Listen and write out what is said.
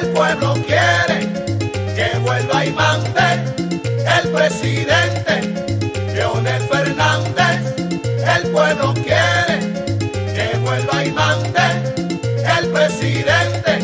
El pueblo quiere que vuelva y mande el presidente Leonel Fernández. El pueblo quiere que vuelva y mande el presidente